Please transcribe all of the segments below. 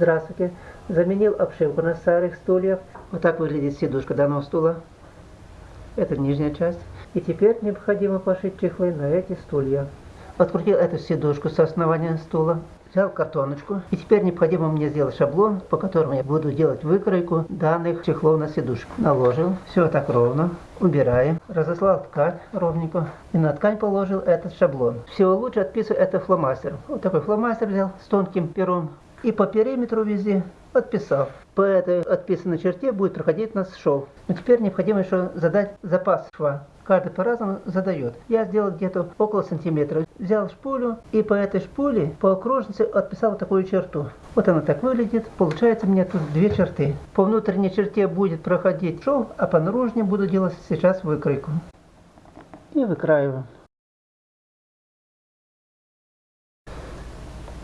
Здравствуйте. Заменил обшивку на старых стульях. Вот так выглядит сидушка данного стула. Это нижняя часть. И теперь необходимо пошить чехлы на эти стулья. Открутил эту сидушку с основания стула. Взял картоночку. И теперь необходимо мне сделать шаблон, по которому я буду делать выкройку данных чехлов на сидушку. Наложил. Все так ровно. Убираем. Разослал ткань ровненько. И на ткань положил этот шаблон. Всего лучше отписываю это фломастером. Вот такой фломастер взял с тонким пером. И по периметру везде подписал. По этой отписанной черте будет проходить у нас шов. Но теперь необходимо еще задать запас шва. Каждый по-разному задает. Я сделал где-то около сантиметра. Взял шпулю и по этой шпуле по окружности отписал такую черту. Вот она так выглядит. Получается мне тут две черты. По внутренней черте будет проходить шов, а по наружной буду делать сейчас выкройку. И выкраиваю.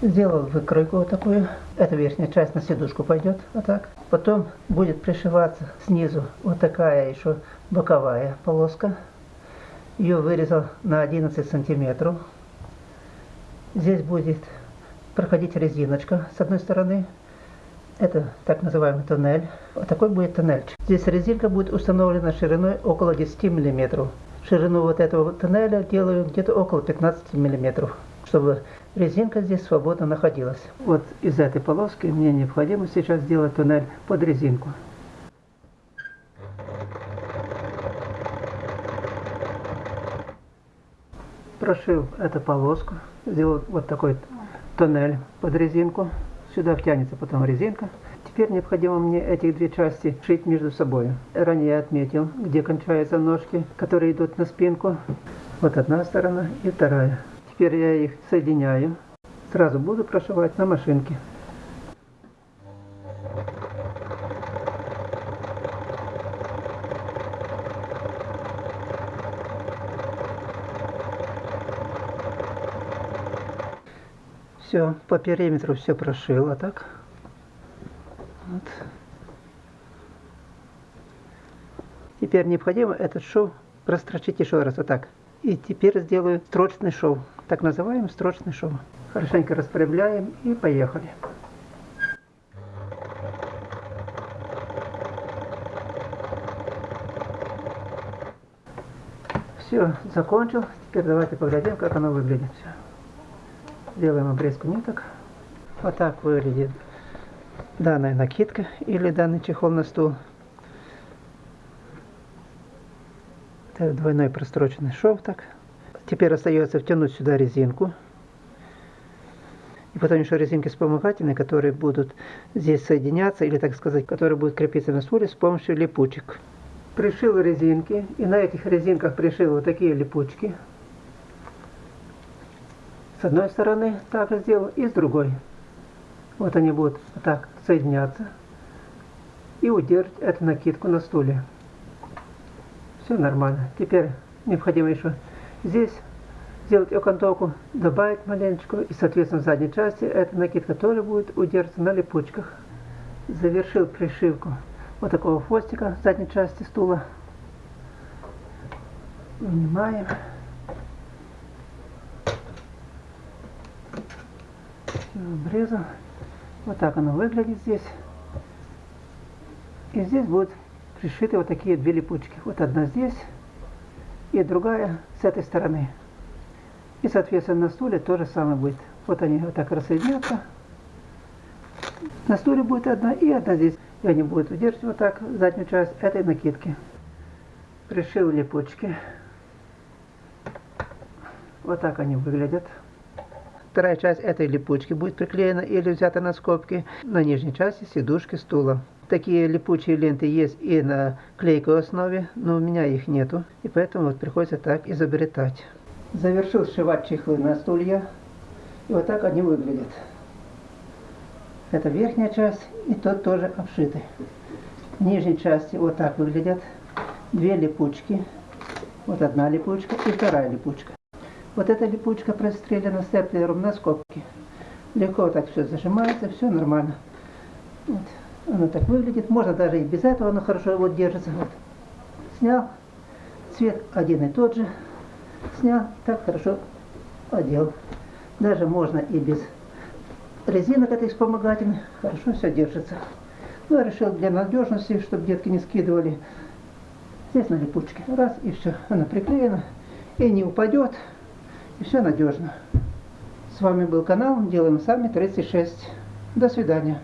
Сделал выкройку вот такую. Эта верхняя часть на сидушку пойдет вот так. Потом будет пришиваться снизу вот такая еще боковая полоска. Ее вырезал на 11 сантиметров. Здесь будет проходить резиночка с одной стороны. Это так называемый тоннель. Вот такой будет тоннельчик. Здесь резинка будет установлена шириной около 10 миллиметров. Ширину вот этого тоннеля делаю где-то около 15 миллиметров, чтобы резинка здесь свободно находилась. Вот из этой полоски мне необходимо сейчас сделать туннель под резинку. Прошил эту полоску, сделал вот такой туннель под резинку. Сюда втянется потом резинка. Теперь необходимо мне эти две части шить между собой. Ранее отметил, где кончаются ножки, которые идут на спинку. Вот одна сторона и вторая. Теперь я их соединяю. Сразу буду прошивать на машинке. Все, по периметру все прошил, а так. Вот. Теперь необходимо этот шов прострочить еще раз, вот так. И теперь сделаю строчный шов, так называемый строчный шов. Хорошенько распрямляем и поехали. Все, закончил. Теперь давайте поглядим, как оно выглядит. Все. Делаем обрезку ниток. Вот так выглядит данная накидка или данный чехол на стул. Это двойной простроченный шов так. Теперь остается втянуть сюда резинку. И потом еще резинки вспомогательные, которые будут здесь соединяться, или так сказать, которые будут крепиться на стуле с помощью липучек. Пришил резинки, и на этих резинках пришил вот такие липучки. С одной стороны так сделал, и с другой. Вот они будут так соединяться и удерживать эту накидку на стуле. Все нормально. Теперь необходимо еще здесь сделать окантовку, добавить маленечко, и, соответственно, в задней части эта накидка тоже будет удерживаться на липучках. Завершил пришивку вот такого хвостика в задней части стула. Вынимаем. Обрезал. Вот так оно выглядит здесь. И здесь будут пришиты вот такие две липучки. Вот одна здесь и другая с этой стороны. И, соответственно, на стуле то же самое будет. Вот они вот так рассоединятся. На стуле будет одна и одна здесь. И они будут удерживать вот так заднюю часть этой накидки. Пришил липучки. Вот так они выглядят. Вторая часть этой липучки будет приклеена или взята на скобки на нижней части сидушки стула. Такие липучие ленты есть и на клейкой основе, но у меня их нету, и поэтому вот приходится так изобретать. Завершил сшивать чехлы на стулья. И вот так они выглядят. Это верхняя часть, и тот тоже обшитый. Нижней части вот так выглядят. Две липучки. Вот одна липучка и вторая липучка. Вот эта липучка прострелена степлером на скобке. Легко так все зажимается, все нормально. Вот. Оно так выглядит. Можно даже и без этого оно хорошо вот держится. Вот. Снял. Цвет один и тот же снял, так хорошо одел. Даже можно и без резинок этой вспомогательной. Хорошо все держится. Ну, я решил для надежности, чтобы детки не скидывали. Здесь на липучке. Раз, и все. Она приклеена. И не упадет. И все надежно. С вами был канал Делаем Сами 36. До свидания.